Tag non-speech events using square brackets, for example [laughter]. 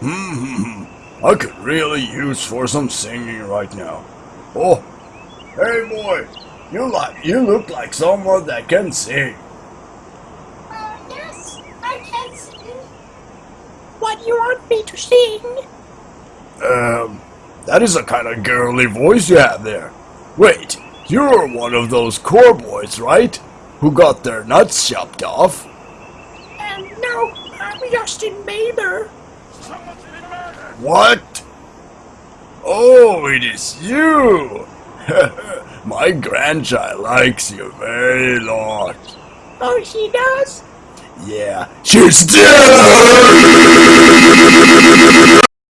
Hmm, I could really use for some singing right now. Oh, hey boy, you like you look like someone that can sing. Uh, yes, I can sing. What do you want me to sing? Um, that is a kind of girly voice you have there. Wait, you're one of those core boys, right? Who got their nuts chopped off? Um, no, I'm Justin Bieber. What? Oh, it is you! [laughs] My grandchild likes you very lot. Oh, she does? Yeah, she's dead!